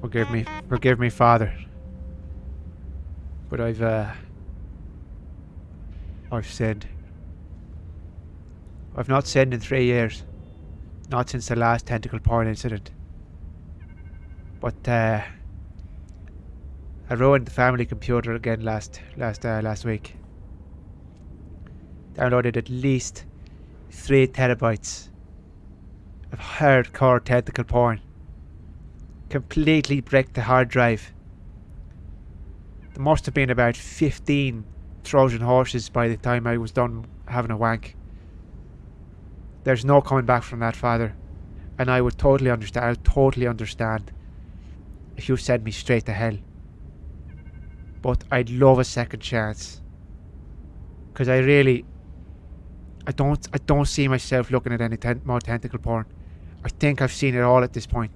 Forgive me, forgive me, Father. But I've, uh, I've sinned. I've not sinned in three years. Not since the last tentacle porn incident. But, uh, I ruined the family computer again last, last, uh, last week. Downloaded at least three terabytes of hardcore tentacle porn. Completely bricked the hard drive. There must have been about 15 Trojan horses by the time I was done having a wank. There's no coming back from that, Father. And I would totally understand, I would totally understand if you sent me straight to hell. But I'd love a second chance. Because I really, I don't, I don't see myself looking at any ten more tentacle porn. I think I've seen it all at this point.